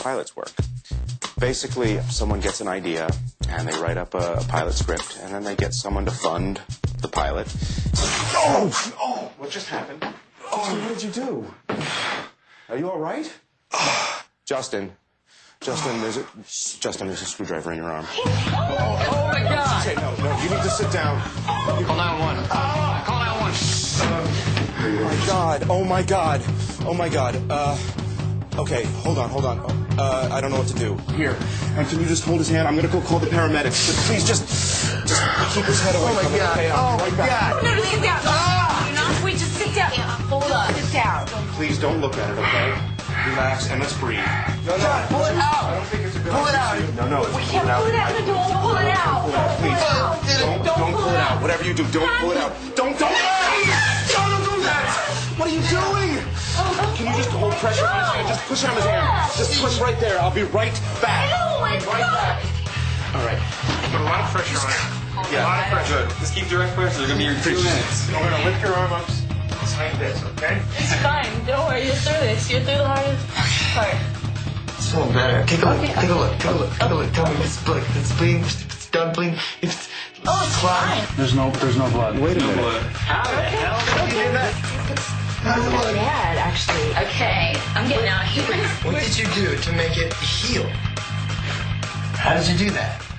pilots work. Basically, someone gets an idea and they write up a, a pilot script, and then they get someone to fund the pilot. Oh, oh, what just happened? Oh, what did you do? Are you all right? Justin, Justin, there's a Justin, there's a screwdriver in your arm. Oh, oh my God! Okay, no, no, you need to sit down. Call 911. Ah! Call 911. Oh my God! Oh my God! Oh my God! Uh, okay, hold on, hold on. Uh, I don't know what to do. Here, and can you just hold his hand? I'm gonna go call the paramedics. But please, just, just keep his head away Oh my from it. God. Okay, I'll be Oh right my back. God. No, no, sit down. Ah! Do not. Wait, just sit down. Hold up. Sit down. Please don't look at it, okay? Relax and let's breathe. No, no, John, pull it out. I don't think it's a good Pull it idea. out. No, no, We can't pull it out. No, don't pull it out. Don't pull Please, it out. don't, don't pull it out. Whatever you do, don't pull it out. Don't, don't. Don't do that. What are you doing? Can you just hold pressure on his hand? Just push on his hand. Just push right there. I'll be right back. No, it's right not. back. All right. Put a lot of pressure on it. Yeah. A lot of pressure. Just keep direct pressure. They're gonna be here in two minutes. We're gonna lift your arm up just like this, okay? It's fine. Don't worry. You're through this. You're through the hardest part. It's feeling better. Take a look. Take a look. Take a look. Take a look. Tell me if it's bleeding. If it's bleeding. If it's done bleeding. If it's Oh, it's fine. There's no, there's no blood. Wait a minute. How the hell did you do that? Not really bad, actually. Okay, I'm getting out of here. What did you do to make it heal? How did you do that?